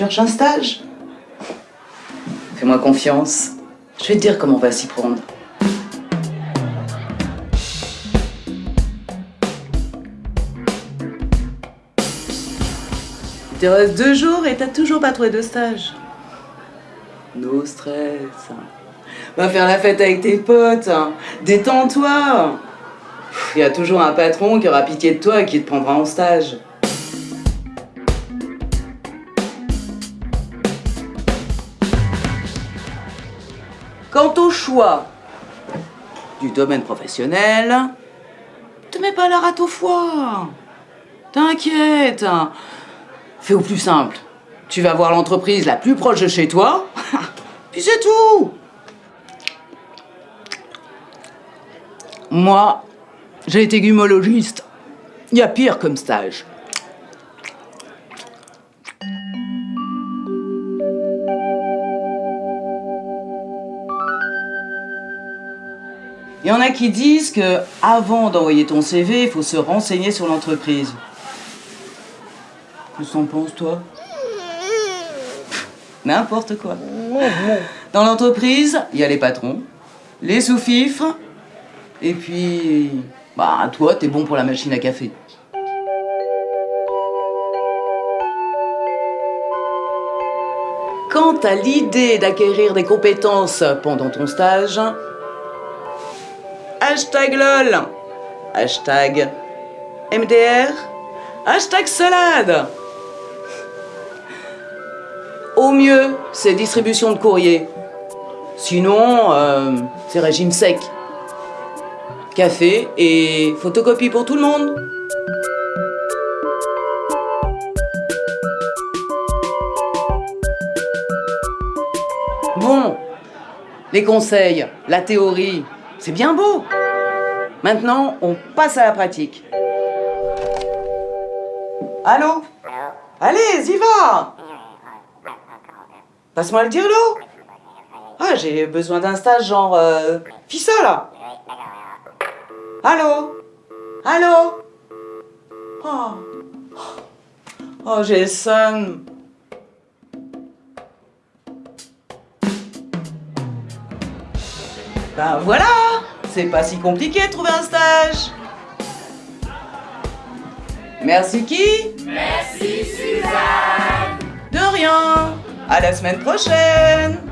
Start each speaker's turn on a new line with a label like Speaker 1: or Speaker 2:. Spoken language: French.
Speaker 1: cherches un stage Fais-moi confiance. Je vais te dire comment on va s'y prendre. Il te reste deux jours et t'as toujours pas trouvé de stage. No stress. Va faire la fête avec tes potes. Détends-toi. Il y a toujours un patron qui aura pitié de toi et qui te prendra en stage. Quant au choix du domaine professionnel, te mets pas la rate au foie. T'inquiète. Fais au plus simple. Tu vas voir l'entreprise la plus proche de chez toi, puis c'est tout. Moi, j'ai été gumologiste. Il y a pire comme stage. Il y en a qui disent que avant d'envoyer ton CV, il faut se renseigner sur l'entreprise. Que t'en penses, toi? N'importe quoi. Dans l'entreprise, il y a les patrons, les sous-fifres, et puis, bah, toi, t'es bon pour la machine à café. Quant à l'idée d'acquérir des compétences pendant ton stage, hashtag LOL, hashtag MDR, hashtag salade. Au mieux, c'est distribution de courrier. Sinon, euh, c'est régime sec. Café et photocopie pour tout le monde. Bon, les conseils, la théorie, c'est bien beau. Maintenant, on passe à la pratique. Allô Allez, y va Passe-moi le dirlo Ah, j'ai besoin d'un stage genre... Euh, Fissa, là Allô Allô Oh, oh seum. Ben voilà C'est pas si compliqué de trouver un stage. Merci qui?
Speaker 2: Merci Suzanne.
Speaker 1: De rien. À la semaine prochaine